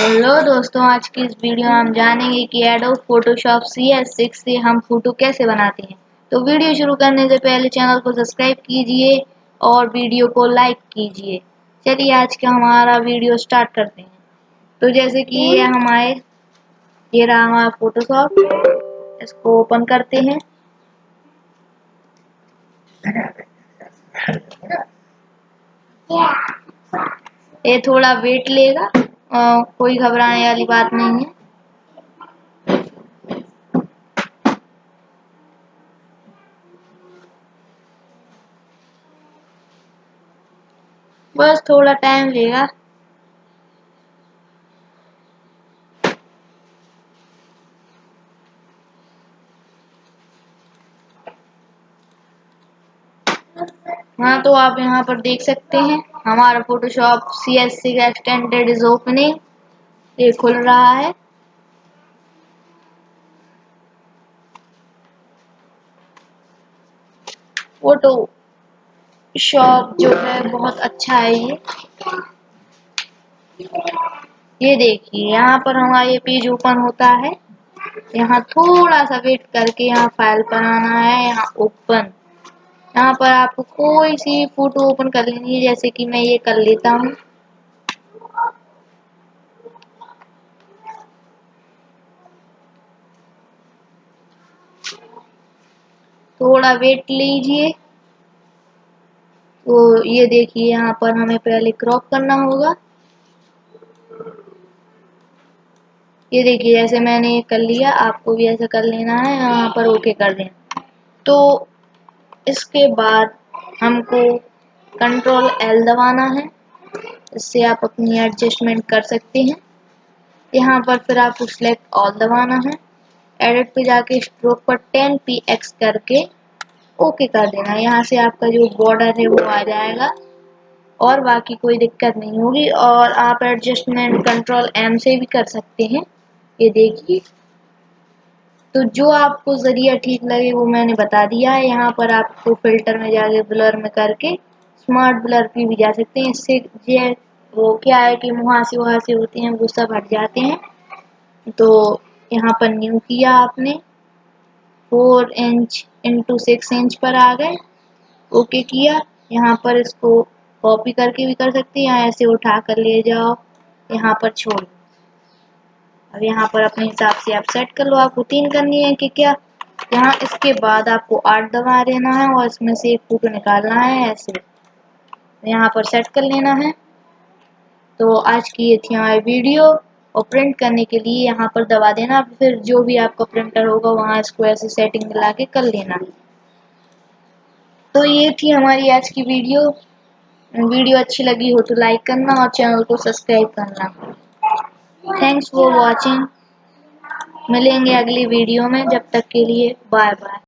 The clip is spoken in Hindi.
हेलो दोस्तों, आज की इस वीडियो में हम जानेंगे कि Adobe Photoshop C S six से हम फ़ोटो कैसे बनाते हैं। तो वीडियो शुरू करने से पहले चैनल को सब्सक्राइब कीजिए और वीडियो को लाइक कीजिए। चलिए, आज का हमारा वीडियो स्टार्ट करते हैं। तो जैसे कि ये हमारे, ये रहा हमारा फोटोशॉप इसको ओपन करते हैं। ये थोड़ा वेट लेगा। आ, कोई घबराने वाली बात नहीं है। बस थोड़ा टाइम लेगा। हाँ तो आप यहाँ पर देख सकते हैं। हमारा फोटोशॉप सी एस सी का एक्सटेंडेड इज़ ओपनिंग ये खुल रहा है। फ़ोटो शॉप जो है बहुत अच्छा है ये। ये देखिए, यहाँ पर हमारा ये पेज ओपन होता है। यहाँ थोड़ा सा वेट करके यहाँ फ़ाइल पर आना है, यहाँ ओपन यहाँ पर आपको कोई सी फ़ोटो ओपन कर लेनी है जैसे कि मैं ये कर लेता हूँ। थोड़ा वेट लीजिए। तो ये देखिए, यहाँ पर हमें पहले क्रॉप करना होगा। ये देखिए, जैसे मैंने कर लिया, आपको भी ऐसा कर लेना है, यहाँ पर ओके कर देना। तो इसके बाद हमको कंट्रोल एल दबाना है। इससे आप अपनी एडजस्टमेंट कर सकते हैं। यहाँ पर फिर आपको सिलेक्ट ऑल दबाना है। एडिट पे जाके स्ट्रोक पर 10 पी एक्स करके ओके कर देना। यहाँ से आपका जो बॉर्डर है वो आ जाएगा और बाकी कोई दिक्कत नहीं होगी और आप एडजस्टमेंट कंट्रोल एम से भी कर सकते हैं। ये देखिए। तो जो आपको ज़रिया ठीक लगे, वो मैंने बता दिया है। यहाँ पर आपको फ़िल्टर में जाके, ब्लर में करके, स्मार्ट ब्लर पे भी जा सकते हैं। इससे ये वो क्या है कि मुहासे वहासे होते हैं, वो सब हट जाते हैं। तो यहाँ पर न्यू किया आपने। Four inch into six inch पर आ गए। ओके किया। यहाँ पर इसको कॉपी करके भी कर सकते हैं या ऐसे उठा कर ले जाओ। यहाँ पर छोड़ अब यहाँ पर अपने हिसाब से आप सेट कर लो, आपको तीन करनी है कि क्या? यहाँ इसके बाद आपको आठ दबा देना है और इसमें से एक फ़ोटो निकालना है, ऐसे। यहाँ पर सेट कर लेना है। तो आज की ये थी हमारी वीडियो और प्रिंट करने के लिए यहाँ पर दबा देना। फिर जो भी आपका प्रिंटर होगा, वहाँ इसको ऐसे सेटिंग मिला के कर लेना। तो ये थी हमारी आज की वीडियो। वीडियो अच्छी लगी हो तो लाइक करना और चैनल को सब्सक्राइब करना। थैंक्स फॉर वॉचिंग मिलेंगे अगली वीडियो में जब तक के लिए बाय बाय